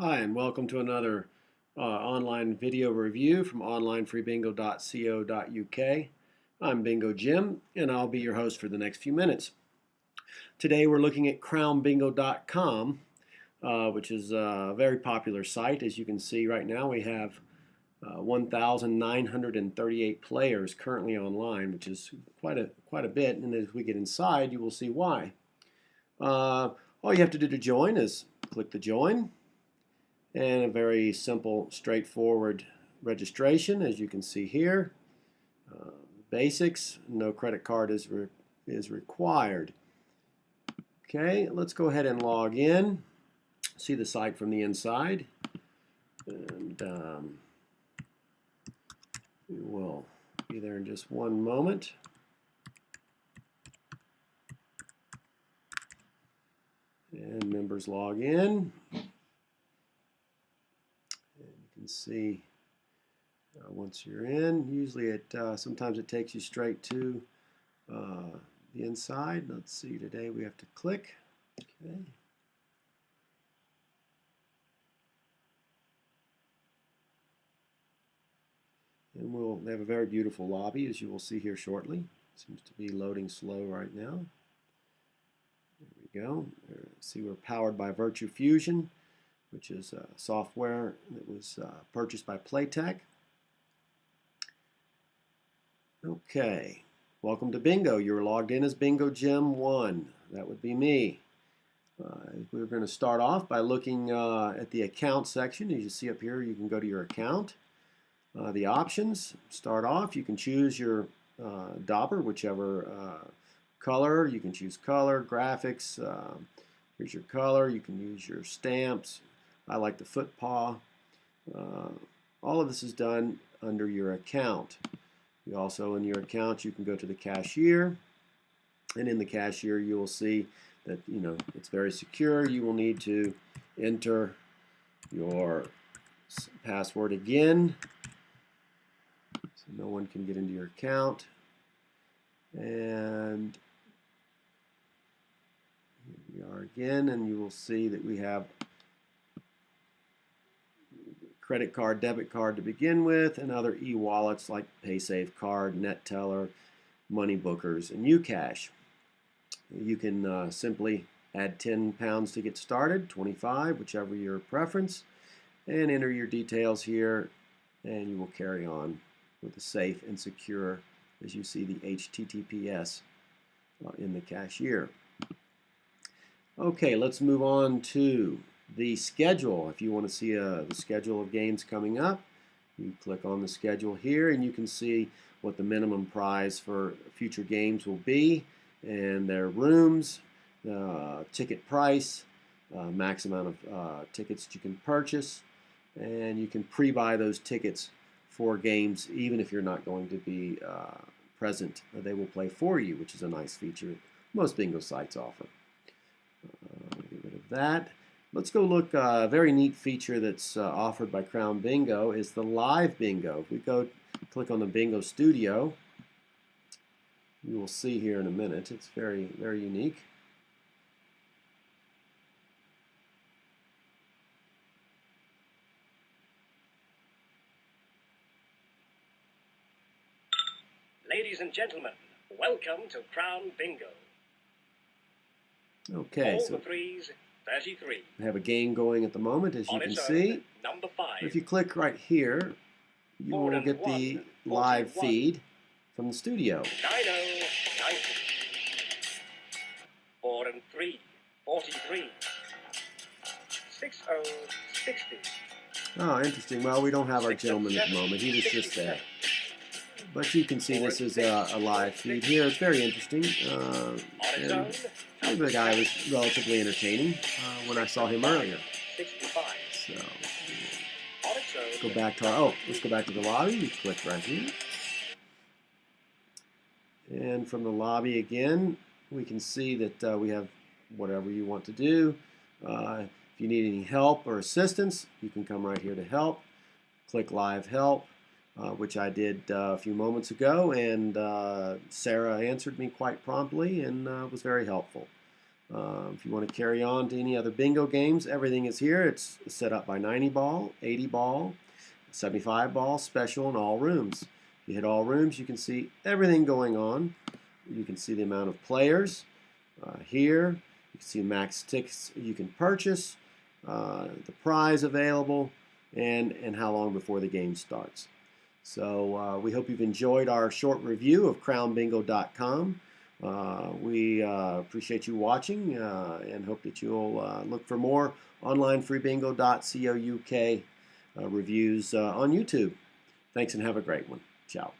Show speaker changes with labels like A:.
A: Hi, and welcome to another uh, online video review from onlinefreebingo.co.uk. I'm Bingo Jim, and I'll be your host for the next few minutes. Today we're looking at crownbingo.com, uh, which is a very popular site. As you can see right now, we have uh, 1,938 players currently online, which is quite a quite a bit. And as we get inside, you will see why. Uh, all you have to do to join is click the join and a very simple, straightforward registration, as you can see here. Uh, basics, no credit card is, re is required. Okay, let's go ahead and log in. See the site from the inside. And um, we will be there in just one moment. And members log in see uh, once you're in. Usually it uh, sometimes it takes you straight to uh, the inside. Let's see, today we have to click. Okay. And we'll they have a very beautiful lobby as you will see here shortly. Seems to be loading slow right now. There we go. See we're powered by Virtue Fusion which is uh, software that was uh, purchased by Playtech. Okay, welcome to Bingo. You're logged in as Bingo Jim 1. That would be me. Uh, we're going to start off by looking uh, at the account section. As you see up here, you can go to your account. Uh, the options, start off, you can choose your dauber, whichever color. You can choose color, graphics, here's your color. You can use your stamps, I like the foot paw. Uh, all of this is done under your account. You also, in your account, you can go to the cashier. And in the cashier, you will see that, you know, it's very secure. You will need to enter your password again. So no one can get into your account. And here we are again, and you will see that we have credit card, debit card to begin with, and other e-wallets like PaySafe Card, Neteller, Money Bookers, and Ukash. You can uh, simply add 10 pounds to get started, 25, whichever your preference, and enter your details here, and you will carry on with a safe and secure, as you see the HTTPS uh, in the cashier. Okay, let's move on to the schedule. If you want to see uh, the schedule of games coming up, you click on the schedule here and you can see what the minimum prize for future games will be and their rooms, uh, ticket price, uh, max amount of uh, tickets that you can purchase, and you can pre-buy those tickets for games even if you're not going to be uh, present. They will play for you, which is a nice feature most bingo sites offer. Uh, get rid of that. Let's go look, uh, a very neat feature that's uh, offered by Crown Bingo is the live bingo. If we go click on the Bingo Studio, you will see here in a minute. It's very, very unique.
B: Ladies and gentlemen, welcome to Crown Bingo.
A: Okay,
B: All
A: so
B: the threes 33.
A: We have a game going at the moment, as you can see.
B: Number five.
A: If you click right here, you
B: Four
A: will get
B: one,
A: the live
B: 41.
A: feed from the studio.
B: 90, 90. 4 and 3, 43. 60, 60.
A: Oh, interesting. Well, we don't have our gentleman at the moment. He was just there. But you can see this is a, a live feed here. It's very interesting. Uh,
B: On its
A: and
B: own.
A: The guy was relatively entertaining uh, when I saw him earlier. So go back to our, oh, let's go back to the lobby. We click right here. And from the lobby again, we can see that uh, we have whatever you want to do. Uh, if you need any help or assistance, you can come right here to help. Click live help, uh, which I did uh, a few moments ago, and uh, Sarah answered me quite promptly and uh, was very helpful. Uh, if you want to carry on to any other bingo games, everything is here. It's set up by 90 ball, 80 ball, 75 ball, special, and all rooms. If you hit all rooms, you can see everything going on. You can see the amount of players uh, here. You can see max tickets you can purchase, the prize available, and, and how long before the game starts. So uh, we hope you've enjoyed our short review of crownbingo.com. Uh, we uh, appreciate you watching uh, and hope that you'll uh, look for more online freebingo.co.uk uh, reviews on YouTube. Thanks and have a great one. Ciao.